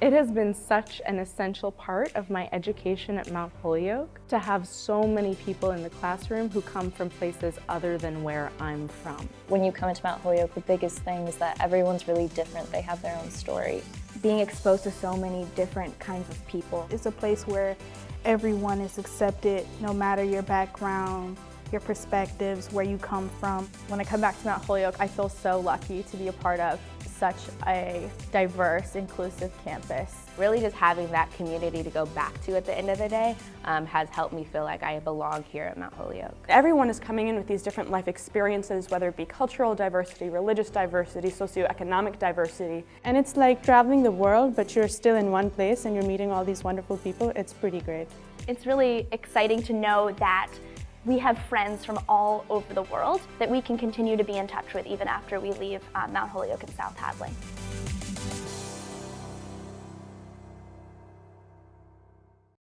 It has been such an essential part of my education at Mount Holyoke to have so many people in the classroom who come from places other than where I'm from. When you come into Mount Holyoke, the biggest thing is that everyone's really different. They have their own story. Being exposed to so many different kinds of people. It's a place where everyone is accepted, no matter your background, your perspectives, where you come from. When I come back to Mount Holyoke, I feel so lucky to be a part of such a diverse, inclusive campus. Really just having that community to go back to at the end of the day um, has helped me feel like I belong here at Mount Holyoke. Everyone is coming in with these different life experiences, whether it be cultural diversity, religious diversity, socioeconomic diversity. And it's like traveling the world, but you're still in one place and you're meeting all these wonderful people. It's pretty great. It's really exciting to know that we have friends from all over the world that we can continue to be in touch with even after we leave uh, Mount Holyoke and South Hadley.